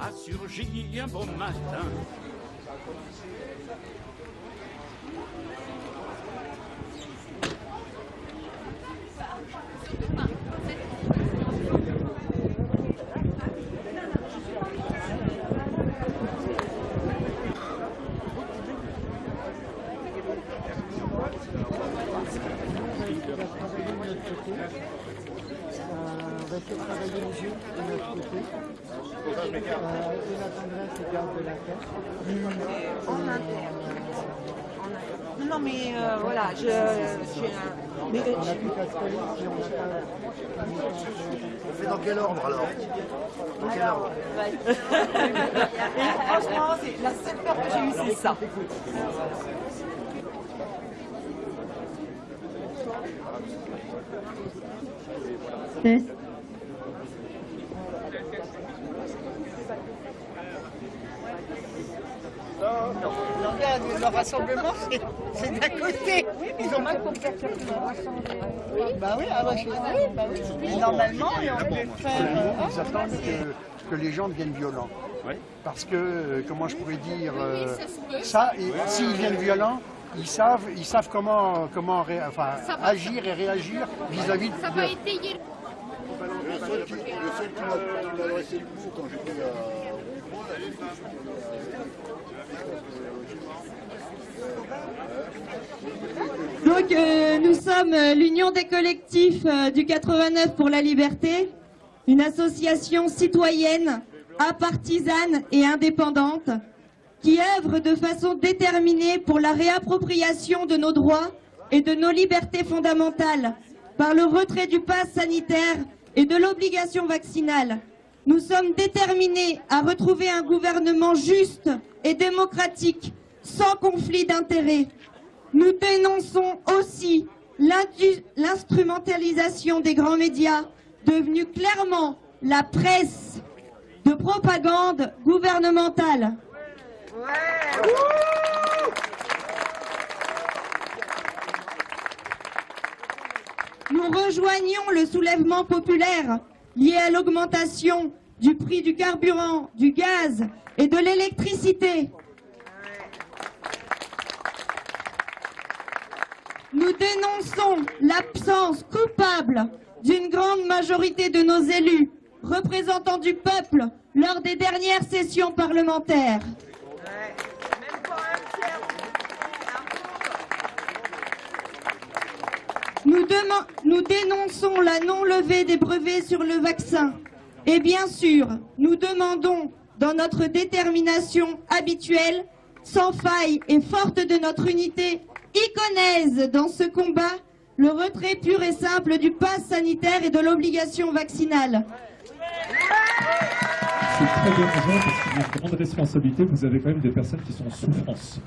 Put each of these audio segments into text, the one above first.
a surgi un beau matin. on va faire travailler les yeux de notre côté. Euh, et la tendresse et garde de la tête. En interne. Non, non, mais euh, voilà, je, j'ai un... Mais, On n'a plus qu'à se coller si on fait dans quel ordre alors Dans quel ordre franchement, c'est la seule peur que j'ai eue, c'est ça. Non, le rassemblement, c'est- d'à côté. Ils ont mal compris. Bah oui, ah bah, je- bah oui. Mais normalement, on peut faire... euh, Ils attendent que, que les gens deviennent violents. Parce que, euh, comment je pourrais dire, euh, ça, et s'ils viennent violents, ils savent, ils savent comment, comment ré- enfin, agir et réagir vis-à-vis Ça de... va étayer Le seul qui, le seul qui m'a qui m'a adressé le coup quand j'étais à... Donc euh, nous sommes euh, l'Union des collectifs euh, du 89 pour la liberté, une association citoyenne, apartisane et indépendante qui œuvre de façon déterminée pour la réappropriation de nos droits et de nos libertés fondamentales par le retrait du pass sanitaire et de l'obligation vaccinale. Nous sommes déterminés à retrouver un gouvernement juste et démocratique, sans conflit d'intérêts. Nous dénonçons aussi l'instrumentalisation des grands médias, devenus clairement la presse de propagande gouvernementale. Nous rejoignons le soulèvement populaire lié à l'augmentation du prix du carburant, du gaz et de l'électricité. Nous dénonçons l'absence coupable d'une grande majorité de nos élus, représentants du peuple, lors des dernières sessions parlementaires. Nous dénonçons la non-levée des brevets sur le vaccin. Et bien sûr, nous demandons, dans notre détermination habituelle, sans faille et forte de notre unité iconaise dans ce combat, le retrait pur et simple du pass sanitaire et de l'obligation vaccinale. C'est très dérangeant parce qu'il y a une grande responsabilité. Vous avez quand même des personnes qui sont en souffrance.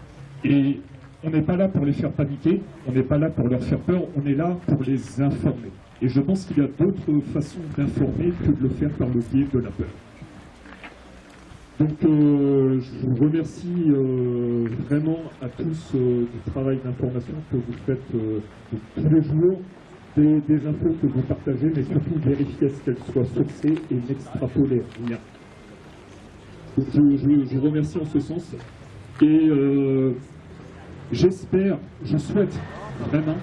Et on n'est pas là pour les faire paniquer, on n'est pas là pour leur faire peur, on est là pour les informer. Et je pense qu'il y a d'autres façons d'informer que de le faire par le biais de la peur. Donc euh, je vous remercie euh, vraiment à tous euh, du travail d'information que vous faites tous les jours, des, infos que vous partagez, mais surtout vérifiez à ce qu'elles soient sourcées et n'extrapolez rien. Donc je, vous remercie en ce sens. Et j'espère, je souhaite vraiment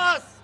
t'en passes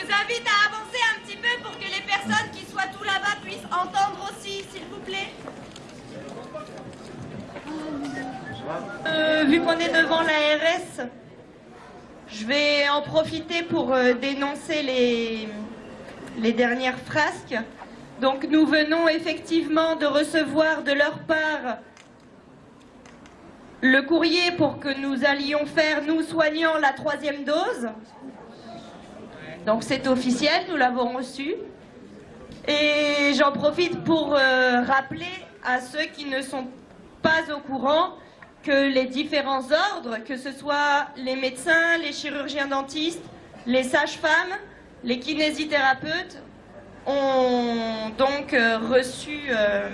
vous invite à avancer un petit peu pour que les personnes qui soient tout là-bas puissent entendre aussi, s'il vous plaît. Euh, vu qu'on est devant l'ARS, je vais en profiter pour euh, dénoncer les, les dernières frasques. Donc nous venons effectivement de recevoir de leur part le courrier pour que nous allions faire, nous soignants, la troisième dose. Donc c'est officiel, nous l'avons reçu. Et j'en profite pour euh, rappeler à ceux qui ne sont pas au courant que les différents ordres, que ce soit les médecins, les chirurgiens dentistes, les sages-femmes, les kinésithérapeutes, ont donc euh, reçu euh,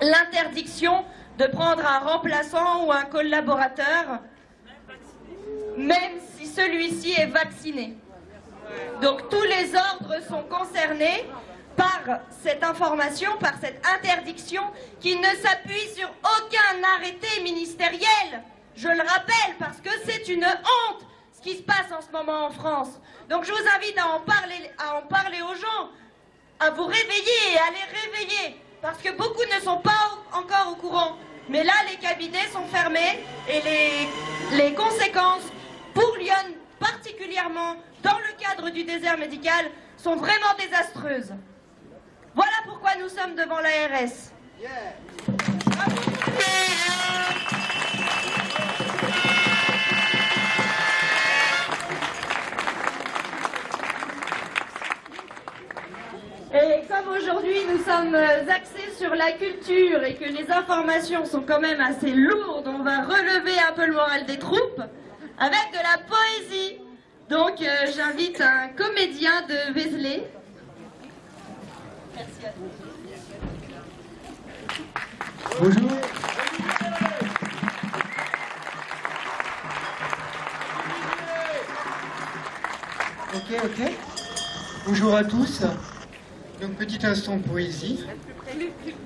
l'interdiction de prendre un remplaçant ou un collaborateur, même celui-ci est vacciné. Donc tous les ordres sont concernés par cette information, par cette interdiction qui ne s'appuie sur aucun arrêté ministériel. Je le rappelle parce que c'est une honte ce qui se passe en ce moment en France. Donc je vous invite à en parler, aux gens, à vous réveiller et à les réveiller parce que beaucoup ne sont pas encore au courant. Mais là, les cabinets sont fermés et les conséquences pour Lyon particulièrement dans le cadre du désert médical sont vraiment désastreuses. Voilà pourquoi nous sommes devant l'ARS. Et comme aujourd'hui nous sommes axés sur la culture et que les informations sont quand même assez lourdes, on va relever un peu le moral des troupes avec de la poésie. Donc euh, j'invite un comédien de Vézelay. Merci à vous. Bonjour. Ok, ok. Bonjour à tous. Donc petit instant poésie.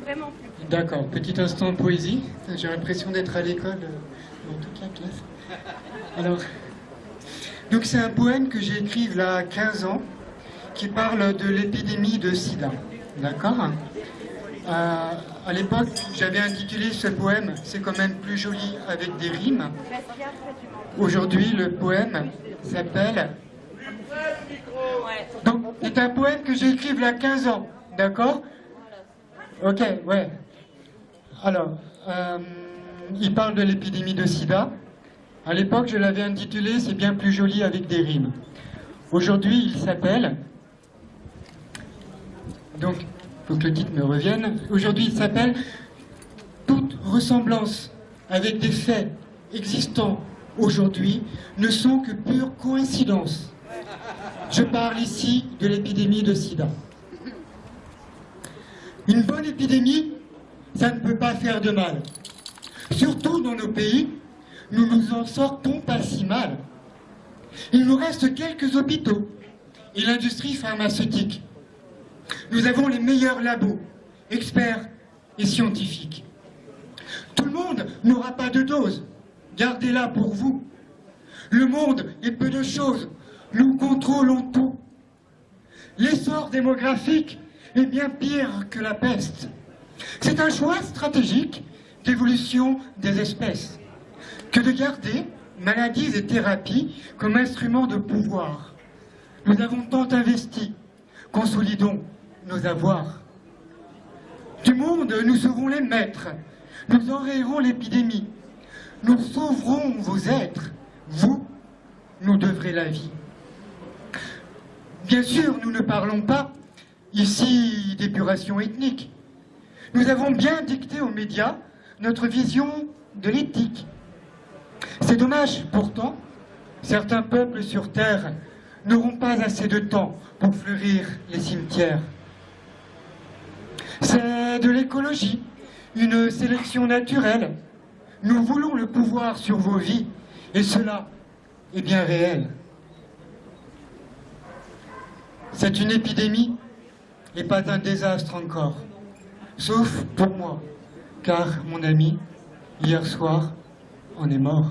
Vraiment plus. D'accord, petit instant poésie. J'ai l'impression d'être à l'école euh, dans toute la classe. Alors, donc c'est un poème que j'ai écrit il y a 15 ans qui parle de l'épidémie de sida. D'accord? Euh, À l'époque, j'avais intitulé ce poème C'est quand même plus joli avec des rimes. Aujourd'hui, le poème s'appelle donc, c'est un poème que j'ai écrit il y a 15 ans, d'accord? Ok, ouais. Alors, euh, il parle de l'épidémie de sida. À l'époque, je l'avais intitulé C'est bien plus joli avec des rimes. Aujourd'hui, il s'appelle. Donc, il faut que le titre me revienne. Aujourd'hui, il s'appelle Toute ressemblance avec des faits existants aujourd'hui ne sont que pure coïncidence. Je parle ici de l'épidémie de sida. Une bonne épidémie, ça ne peut pas faire de mal. Surtout dans nos pays, nous nous en sortons pas si mal. Il nous reste quelques hôpitaux et l'industrie pharmaceutique. Nous avons les meilleurs labos, experts et scientifiques. Tout le monde n'aura pas de dose. Gardez-la pour vous. Le monde est peu de choses. Nous contrôlons tout. L'essor démographique est bien pire que la peste. C'est un choix stratégique d'évolution des espèces que de garder maladies et thérapies comme instruments de pouvoir. Nous avons tant investi, consolidons nos avoirs. Du monde, nous serons les maîtres, nous enrayerons l'épidémie, nous sauverons vos êtres, vous, nous devrez la vie. Bien sûr, nous ne parlons pas ici d'épuration ethnique. Nous avons bien dicté aux médias notre vision de l'éthique. C'est dommage, pourtant, certains peuples sur Terre n'auront pas assez de temps pour fleurir les cimetières. C'est de l'écologie, une sélection naturelle. Nous voulons le pouvoir sur vos vies, et cela est bien réel. C'est une épidémie et pas un désastre encore. Sauf pour moi, car mon ami, hier soir, en est mort.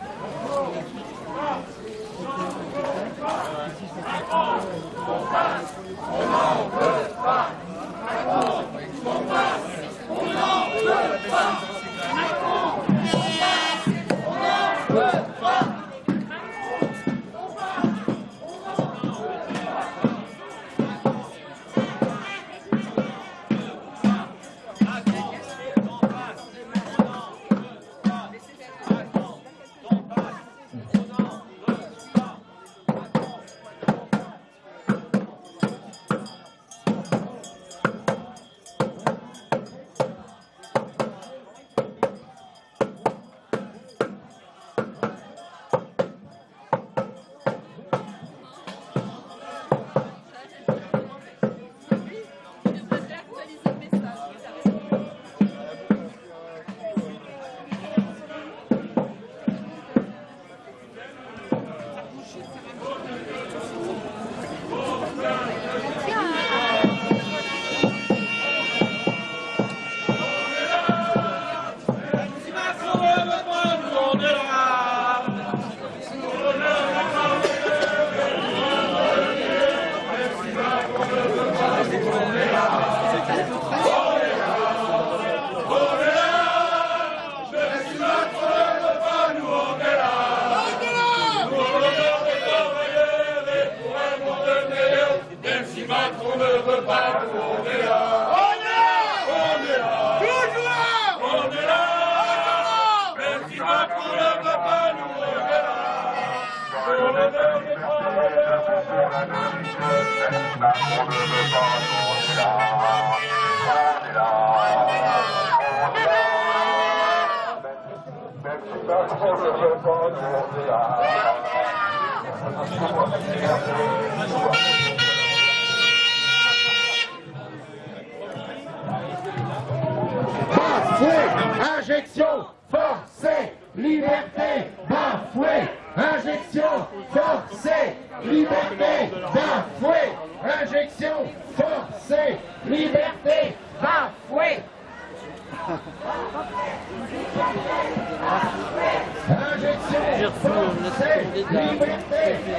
injection, forcée, liberté, bafoué, injection, forcée, liberté, bafoué, injection, forcée,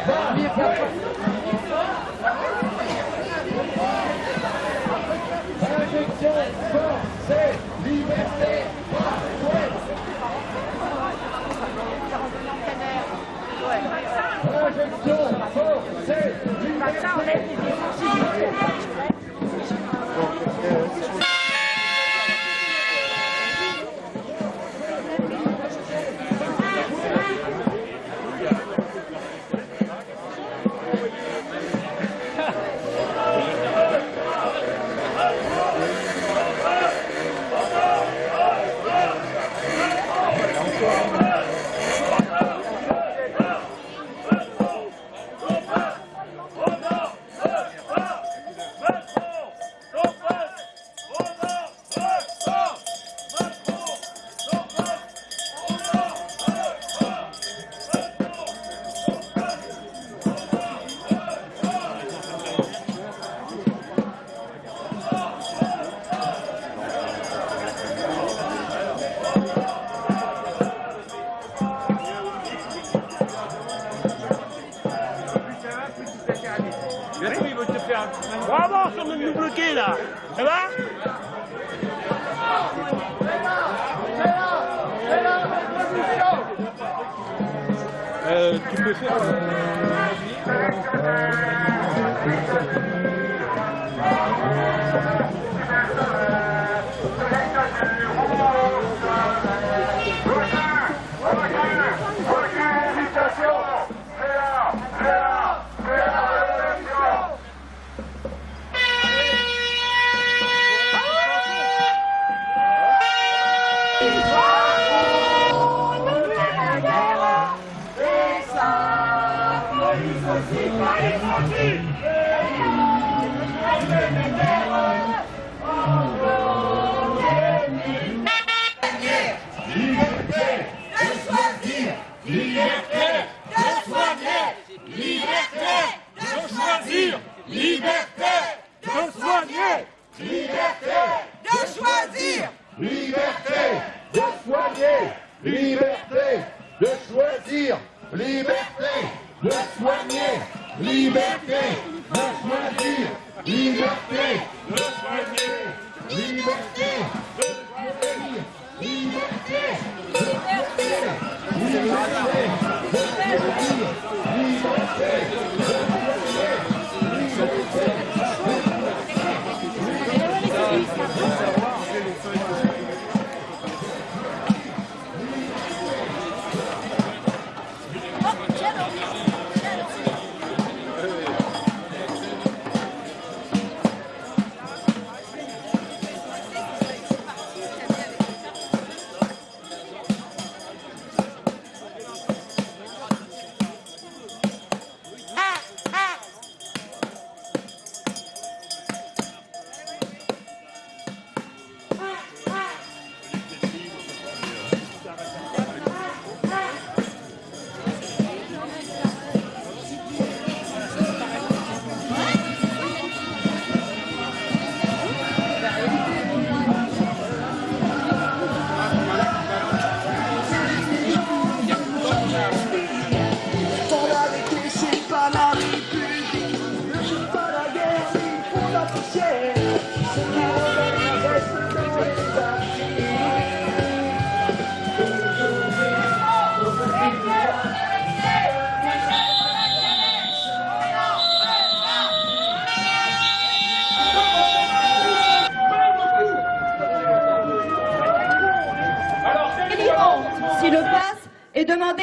parler de la... Injection forcée, liberté, Bravo, sont venus nous bloquer, là. Ça va? Euh, tu peux faire... Liberté de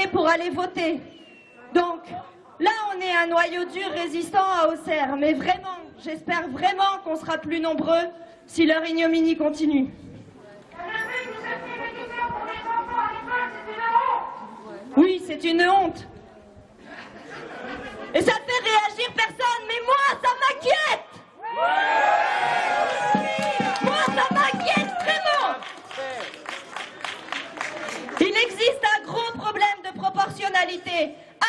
pour aller voter. Donc, là, on est un noyau dur résistant à Auxerre, mais vraiment, j'espère vraiment qu'on sera plus nombreux si leur ignominie continue. Oui, c'est une honte. Et ça fait réagir personne, mais moi, ça m'inquiète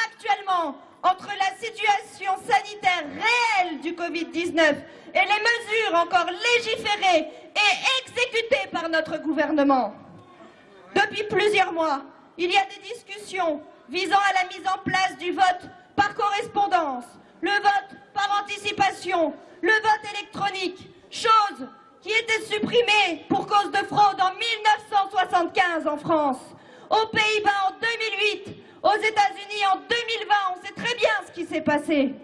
actuellement entre la situation sanitaire réelle du Covid-19 et les mesures encore légiférées et exécutées par notre gouvernement. Depuis plusieurs mois, il y a des discussions visant à la mise en place du vote par correspondance, le vote par anticipation, le vote électronique, chose qui était supprimée pour cause de fraude en 1975 en France, aux Pays-Bas en 2008, aux États-Unis en 2020. On sait très bien ce qui s'est passé.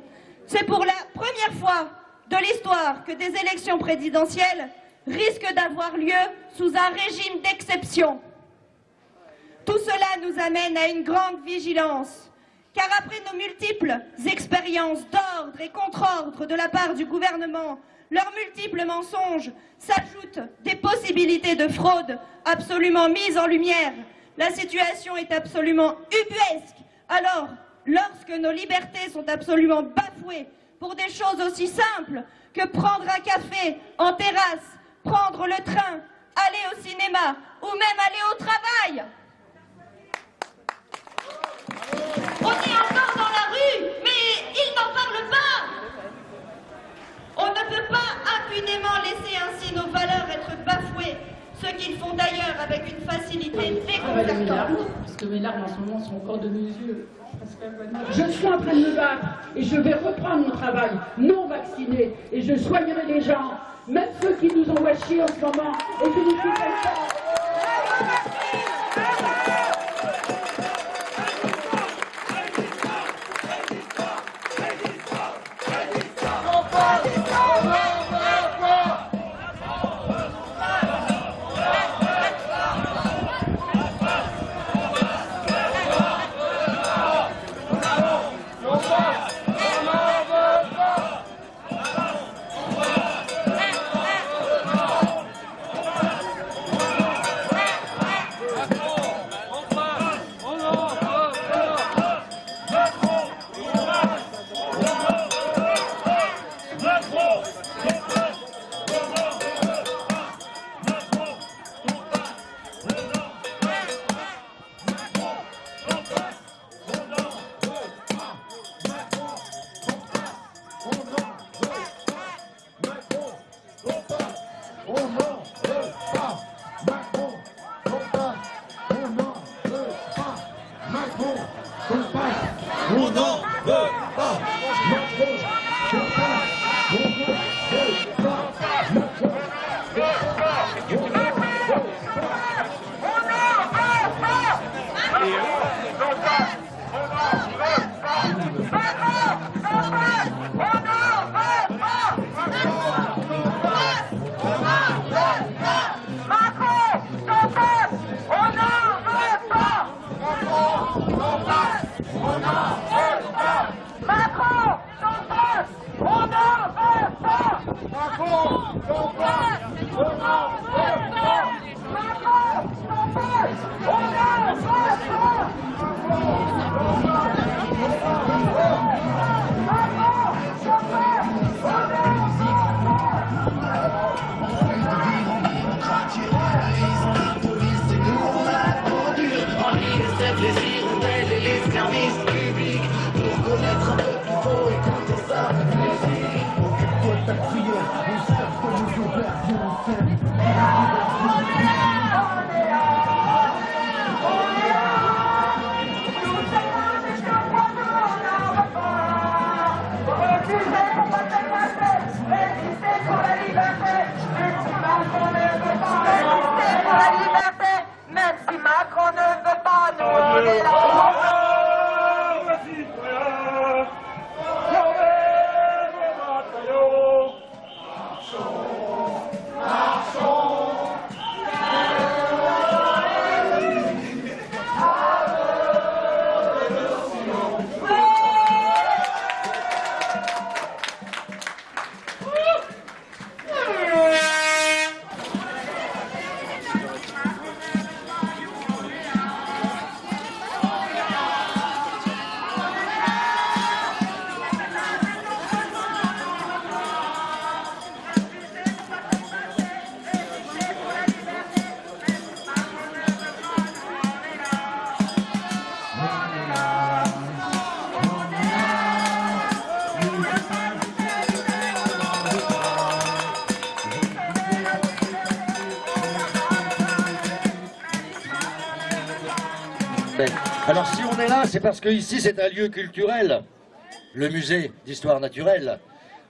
C'est pour la première fois de l'histoire que des élections présidentielles risquent d'avoir lieu sous un régime d'exception. Tout cela nous amène à une grande vigilance, car après nos multiples expériences d'ordre et contre-ordre de la part du gouvernement, leurs multiples mensonges s'ajoutent des possibilités de fraude absolument mises en lumière. La situation est absolument ubuesque. Alors, lorsque nos libertés sont absolument bafouées pour des choses aussi simples que prendre un café en terrasse, prendre le train, aller au cinéma ou même aller au travail. On est encore dans la rue, mais ils n'en parlent pas. On ne peut pas impunément laisser ainsi nos valeurs être bafouées, ce qu'ils font d'ailleurs avec une facilité déconcertante. Parce que mes larmes en ce moment sont encore de mes yeux. Je suis en train de me battre et je vais reprendre mon travail non vacciné et je soignerai les gens, même ceux qui nous ont washés en ce moment et qui nous font parce que ici c'est un lieu culturel, le musée d'histoire naturelle.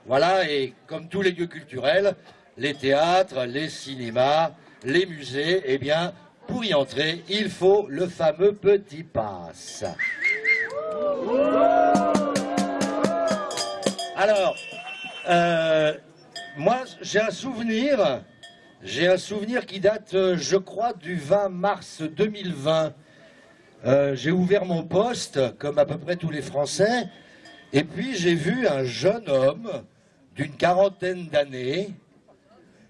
Voilà, et comme tous les lieux culturels, les théâtres, les cinémas, les musées, eh bien, pour y entrer, il faut le fameux petit pass. Alors, euh, moi, j'ai un souvenir, j'ai un souvenir qui date, euh, je crois, du 20 mars 2020. Euh, j'ai ouvert mon poste, comme à peu près tous les Français, et puis j'ai vu un jeune homme d'une quarantaine d'années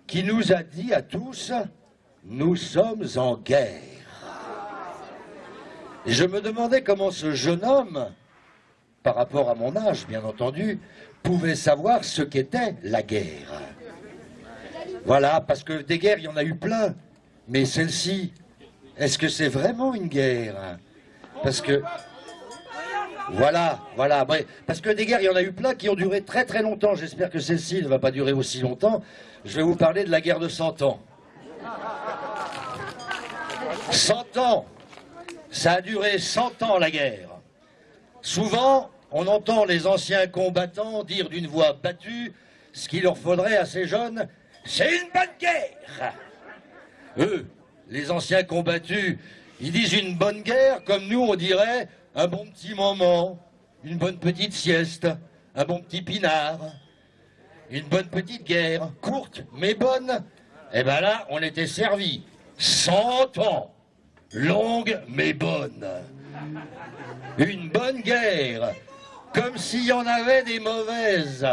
qui nous a dit à tous « Nous sommes en guerre ». Et je me demandais comment ce jeune homme, par rapport à mon âge bien entendu, pouvait savoir ce qu'était la guerre. Voilà, parce que des guerres, il y en a eu plein, mais celle-ci, est-ce que c'est vraiment une guerre Parce que... Voilà, voilà, parce que des guerres, il y en a eu plein qui ont duré très très longtemps. J'espère que celle-ci ne va pas durer aussi longtemps. Je vais vous parler de la guerre de 100 ans. 100 ans Ça a duré 100 ans la guerre. Souvent, on entend les anciens combattants dire d'une voix battue ce qu'il leur faudrait à ces jeunes, c'est une bonne guerre Eux, les anciens combattus, ils disent une bonne guerre, comme nous on dirait un bon petit moment, une bonne petite sieste, un bon petit pinard, une bonne petite guerre, courte mais bonne. Et eh ben là, on était servi. Cent ans, longue mais bonne. Une bonne guerre, comme s'il y en avait des mauvaises.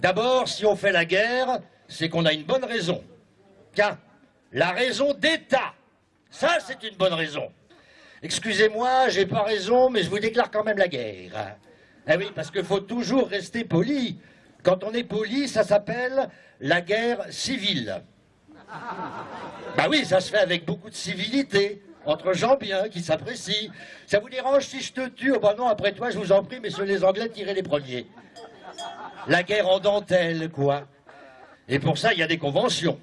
D'abord, si on fait la guerre, c'est qu'on a une bonne raison. La raison d'État, ça c'est une bonne raison. Excusez-moi, j'ai pas raison, mais je vous déclare quand même la guerre. Eh oui, parce qu'il faut toujours rester poli. Quand on est poli, ça s'appelle la guerre civile. Bah oui, ça se fait avec beaucoup de civilité, entre gens bien, qui s'apprécient. Ça vous dérange si je te tue? Oh bah non, après toi, je vous en prie, messieurs les Anglais, tirez les premiers. La guerre en dentelle, quoi. Et pour ça, il y a des conventions.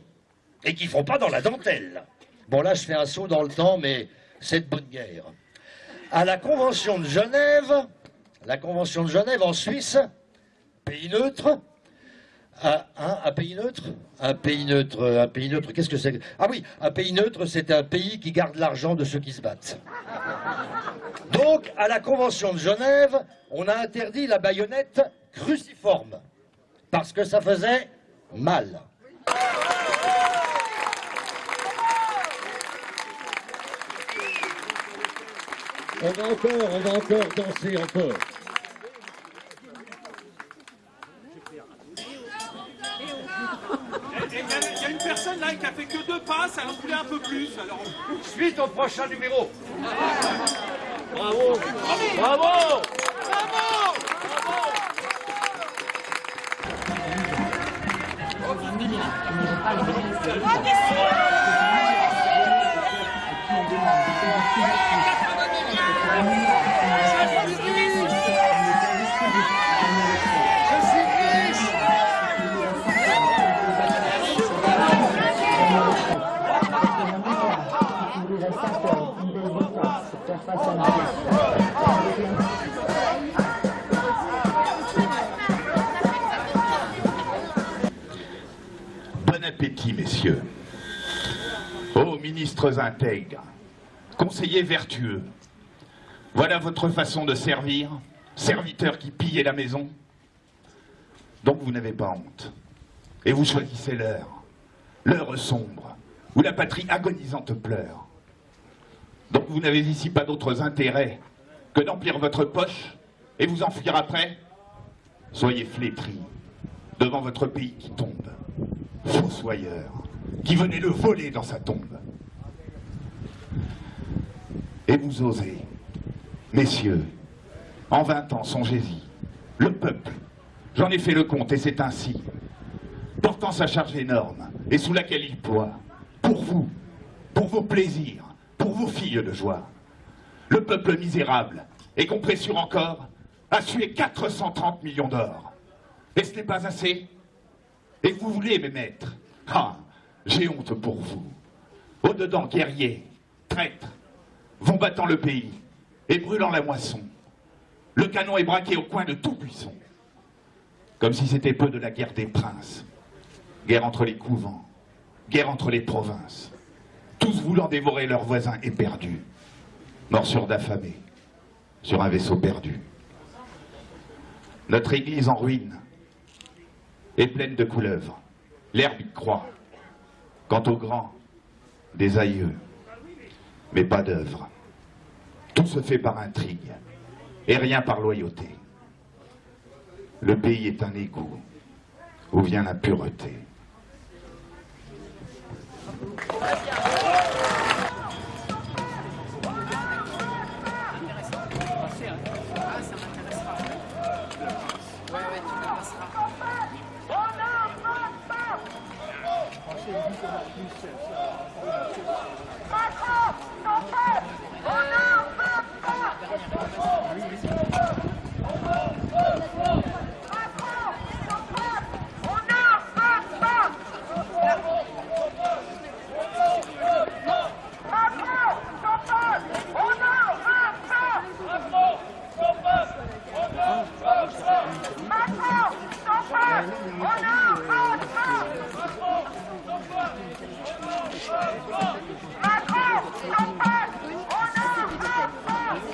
Et qui font pas dans la dentelle. Bon, là, je fais un saut dans le temps, mais c'est de bonne guerre. À la Convention de Genève, la Convention de Genève en Suisse, pays neutre, un, pays neutre? Un pays neutre, un pays neutre, qu'est-ce que c'est Ah oui, un pays neutre, c'est un pays qui garde l'argent de ceux qui se battent. Donc, à la Convention de Genève, on a interdit la baïonnette cruciforme, parce que ça faisait mal. On va encore, on va encore danser encore. Il y, a une personne là qui a fait que deux passes, elle en voulait un peu plus. Alors... Suite au prochain numéro. Bravo Bravo Bravo Bon ministres intègres, conseillers vertueux, voilà votre façon de servir, serviteurs qui pillez la maison. Donc vous n'avez pas honte. Et vous choisissez l'heure, l'heure sombre, où la patrie agonisante pleure. Donc vous n'avez ici pas d'autres intérêts que d'emplir votre poche et vous enfuir après Soyez flétris devant votre pays qui tombe, fossoyeur, qui venait le voler dans sa tombe. Et vous osez, messieurs, en vingt ans, songez-y, le peuple, j'en ai fait le compte et c'est ainsi, portant sa charge énorme et sous laquelle il ploie, pour vous, pour vos plaisirs, pour vos filles de joie. Le peuple misérable, et qu'on pressure encore, a sué 430 millions d'or. Et ce n'est pas assez Et vous voulez, mes maîtres Ah, j'ai honte pour vous. Au-dedans, guerriers, traîtres, vont battant le pays. et brûlant la moisson. Le canon est braqué au coin de tout buisson. Comme si c'était peu de la guerre des princes. Guerre entre les couvents, guerre entre les provinces. Tous voulant dévorer leurs voisins éperdus. Morsure d'affamés sur un vaisseau perdu. Notre église en ruine est pleine de couleuvres. L'herbe y croît. Quant aux grands, des aïeux, mais pas d'œuvre. Tout se fait par intrigue et rien par loyauté. Le pays est un égout où vient la pureté. Masa.